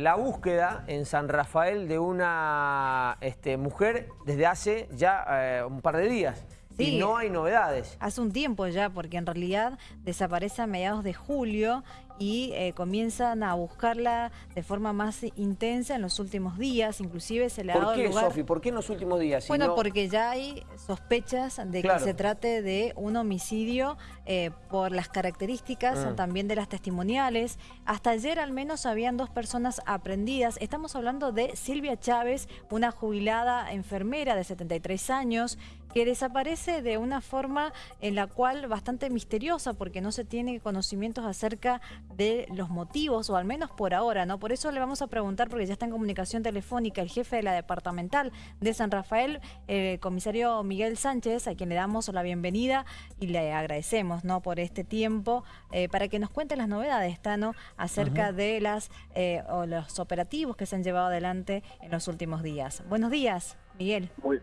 la búsqueda en San Rafael de una este, mujer desde hace ya eh, un par de días. Sí. Y no hay novedades. Hace un tiempo ya, porque en realidad desaparece a mediados de julio y eh, comienzan a buscarla de forma más intensa en los últimos días, inclusive se le ha ¿Por dado qué, lugar... Sofi? ¿Por qué en los últimos días? Si Bueno, no- porque ya hay sospechas de Claro. que se trate de un homicidio eh, por las características Mm. también de las testimoniales. Hasta ayer al menos habían dos personas aprendidas. Estamos hablando de Silvia Chávez, una jubilada enfermera de 73 años, que desaparece de una forma en la cual bastante misteriosa porque no se tiene conocimientos acerca de los motivos o al menos por ahora, ¿no? Por eso le vamos a preguntar porque ya está en comunicación telefónica el jefe de la departamental de San Rafael, el comisario Miguel Sánchez, a quien le damos la bienvenida y le agradecemos, ¿no? Por este tiempo eh, para que nos cuente las novedades, Tano, acerca de las eh, o los operativos que se han llevado adelante en los últimos días. Buenos días, Miguel. Muy,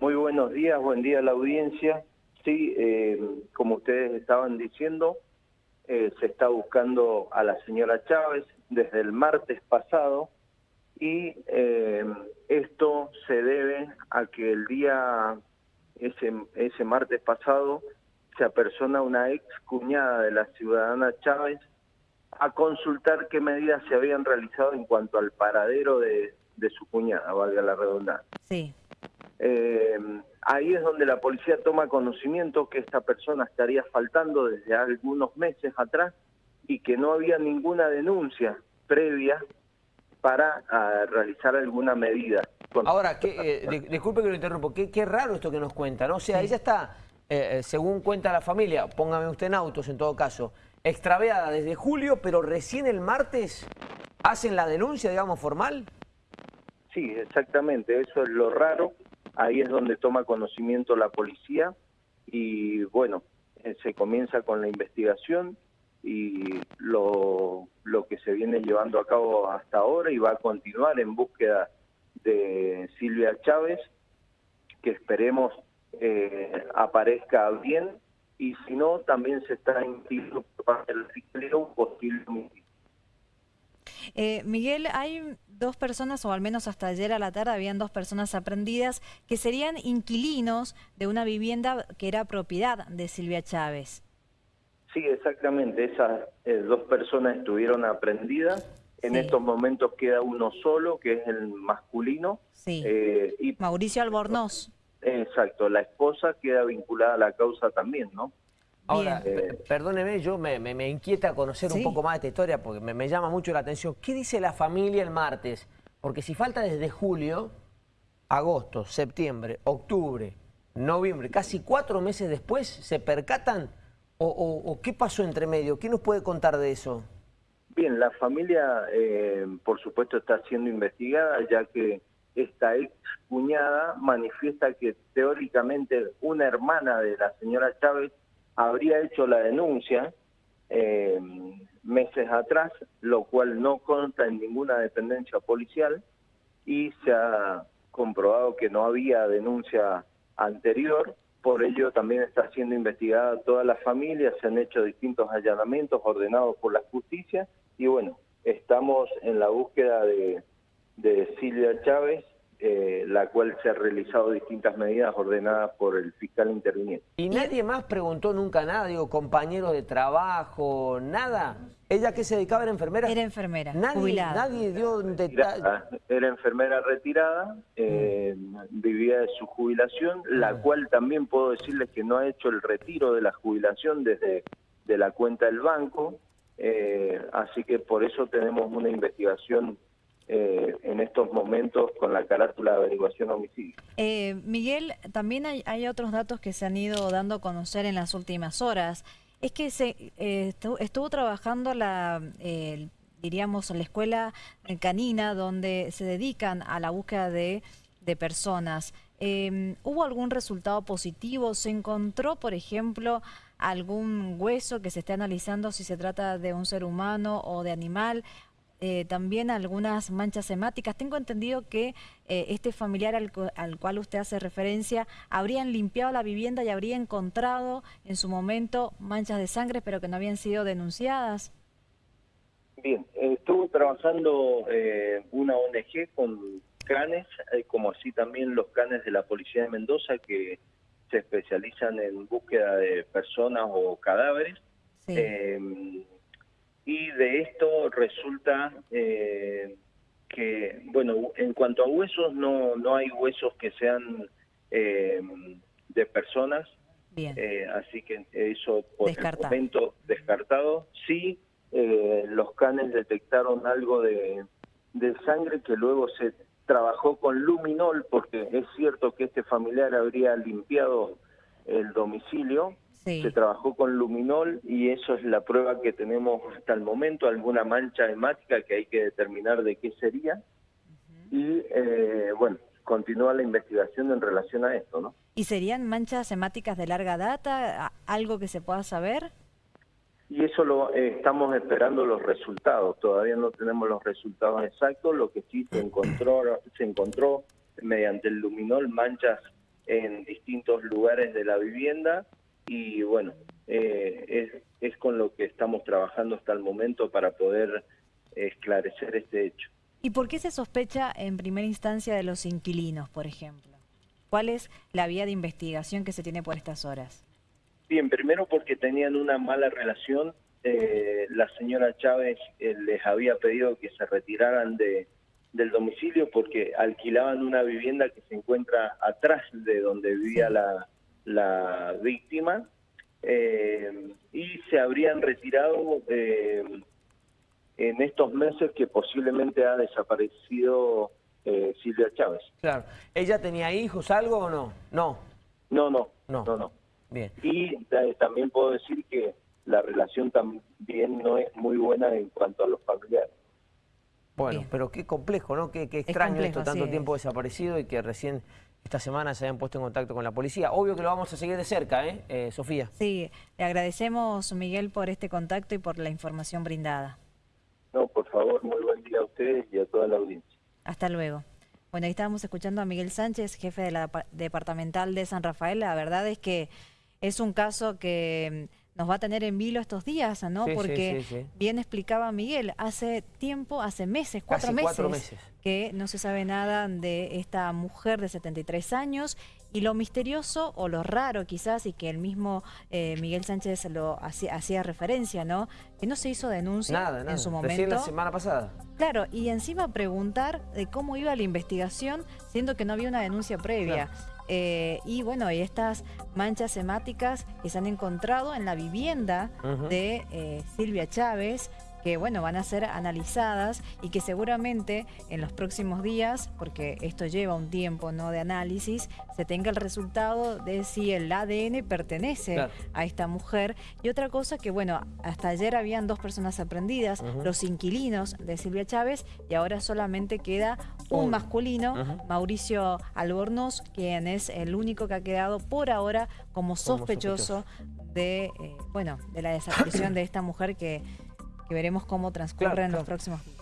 muy buenos días, buen día a la audiencia. Sí, eh, como ustedes estaban diciendo, eh, se está buscando a la señora Chávez desde el martes pasado y eh, esto se debe a que el día, ese, ese martes pasado, se apersona una ex cuñada de la ciudadana Chávez a consultar qué medidas se habían realizado en cuanto al paradero de, de su cuñada, valga la redundancia. Sí. Eh, ahí es donde la policía toma conocimiento que esta persona estaría faltando desde algunos meses atrás y que no había ninguna denuncia previa para ah, realizar alguna medida. Con- Ahora, que, eh, di- disculpe que lo interrumpo, qué, qué raro esto que nos cuenta, ¿no? O sea, ella está, eh, eh, según cuenta la familia, póngame usted en autos en todo caso, extraviada desde julio, pero recién el martes hacen la denuncia, digamos, formal. Sí, exactamente, eso es lo raro. Ahí es donde toma conocimiento la policía y bueno, eh, se comienza con la investigación y lo, lo que se viene llevando a cabo hasta ahora y va a continuar en búsqueda de Silvia Chávez, que esperemos eh, aparezca bien y si no, también se está investigando por parte de un posible. Eh, Miguel, hay dos personas, o al menos hasta ayer a la tarde habían dos personas aprendidas que serían inquilinos de una vivienda que era propiedad de Silvia Chávez. Sí, exactamente. Esas eh, dos personas estuvieron aprendidas. En Sí. estos momentos queda uno solo, que es el masculino. Sí. Eh, y Mauricio Albornoz. exacto, la esposa queda vinculada a la causa también, ¿no? Ahora, perdóneme, yo me, me- me inquieta conocer Sí. un poco más de esta historia porque me, me llama mucho la atención. ¿Qué dice la familia el martes? Porque si falta desde julio, agosto, septiembre, octubre, noviembre, casi cuatro meses después, ¿se percatan? ¿O, o- o qué pasó entre medio? ¿Qué nos puede contar de eso? Bien, la familia, eh, por supuesto, está siendo investigada, ya que esta ex cuñada manifiesta que teóricamente una hermana de la señora Chávez habría hecho la denuncia eh, meses atrás, lo cual no consta en ninguna dependencia policial y se ha comprobado que no había denuncia anterior, por ello también está siendo investigada toda la familia, se han hecho distintos allanamientos ordenados por la justicia y bueno, estamos en la búsqueda de, de Silvia Chávez, eh, la cual se han realizado distintas medidas ordenadas por el fiscal interviniente. ¿Y nadie más preguntó nunca nada? Digo, compañeros de trabajo, nada. ¿Ella que se dedicaba era enfermera? Era enfermera, Nadie, jubilada. nadie dio un detalle. retirada, era enfermera retirada, eh, vivía de su jubilación, la cual también puedo decirles que no ha hecho el retiro de la jubilación desde de la cuenta del banco, eh, así que por eso tenemos una investigación eh, en estos momentos con la carátula de averiguación homicidio. Eh, Miguel, también hay, hay otros datos que se han ido dando a conocer en las últimas horas. Es que se eh, estu- estuvo trabajando la, diríamos, la escuela canina donde se dedican a la búsqueda de, de personas. Eh, ¿Hubo algún resultado positivo? ¿Se encontró, por ejemplo, algún hueso que se esté analizando si se trata de un ser humano o de animal? Eh, también algunas manchas hemáticas. Tengo entendido que eh, este familiar al, al cual usted hace referencia habrían limpiado la vivienda y habría encontrado en su momento manchas de sangre, pero que no habían sido denunciadas. Bien, estuvo trabajando eh, una ONG con canes, eh, como así también los canes de la Policía de Mendoza que se especializan en búsqueda de personas o cadáveres. Em, y de esto resulta eh, que, bueno, en cuanto a huesos, no, no hay huesos que sean em, de personas. Bien. así que eso por el momento descartado. Sí, eh, los canes detectaron algo de, sangre que luego se trabajó con luminol, porque es cierto que este familiar habría limpiado el domicilio, se trabajó con luminol y eso es la prueba que tenemos hasta el momento, alguna mancha hemática que hay que determinar de qué sería. Y eh, bueno, continúa la investigación en relación a esto, ¿no? ¿Y serían manchas hemáticas de larga data? ¿Algo que se pueda saber? y eso lo eh, estamos esperando los resultados. Todavía no tenemos los resultados exactos. Lo que sí se encontró, se encontró mediante el luminol manchas en distintos lugares de la vivienda y bueno, eh, es, es con lo que estamos trabajando hasta el momento para poder esclarecer este hecho. ¿Y por qué se sospecha en primera instancia de los inquilinos, por ejemplo? ¿Cuál es la vía de investigación que se tiene por estas horas? Bien, primero porque tenían una mala relación. Eh, la señora Chávez eh, les había pedido que se retiraran de, del domicilio porque alquilaban una vivienda que se encuentra atrás de donde vivía la, la víctima eh, y se habrían retirado en estos meses que posiblemente ha desaparecido Silvia Chávez. Claro. ¿Ella tenía hijos, algo o no? No. No, no, no, no. no. Y eh, también puedo decir que la relación también no es muy buena en cuanto a los familiares. Bueno, pero qué complejo, ¿no? Qué, extraño esto, tanto tiempo desaparecido y que recién esta semana se hayan puesto en contacto con la policía. Obvio que lo vamos a seguir de cerca, ¿eh? eh Sofía. Sí, le agradecemos, Miguel, por este contacto y por la información brindada. No, por favor, muy buen día a ustedes y a toda la audiencia. Hasta luego. Bueno, ahí estábamos escuchando a Miguel Sánchez, jefe de la departamental de San Rafael. La verdad es que es un caso que nos va a tener en vilo estos días, ¿no? Porque bien explicaba Miguel, hace tiempo, hace meses, cuatro meses, que no se sabe nada de esta mujer de 73 años y lo misterioso o lo raro quizás y que el mismo eh, Miguel Sánchez lo hacía, referencia, ¿no? Que no se hizo denuncia en su momento. Recién la semana pasada. Claro, y encima preguntar de cómo iba la investigación siendo que no había una denuncia previa. Eh, y bueno, y estas manchas hemáticas que se han encontrado en la vivienda de eh, Silvia Chávez, que bueno, van a ser analizadas y que seguramente en los próximos días, porque esto lleva un tiempo ¿no? de análisis, se tenga el resultado de si el ADN pertenece a esta mujer. Y otra cosa que bueno, hasta ayer habían dos personas aprendidas, los inquilinos de Silvia Chávez, y ahora solamente queda un masculino, Mauricio Albornoz, quien es el único que ha quedado por ahora como sospechoso, de, eh, bueno, de la desaparición de esta mujer que que veremos cómo transcurre en los próximos días.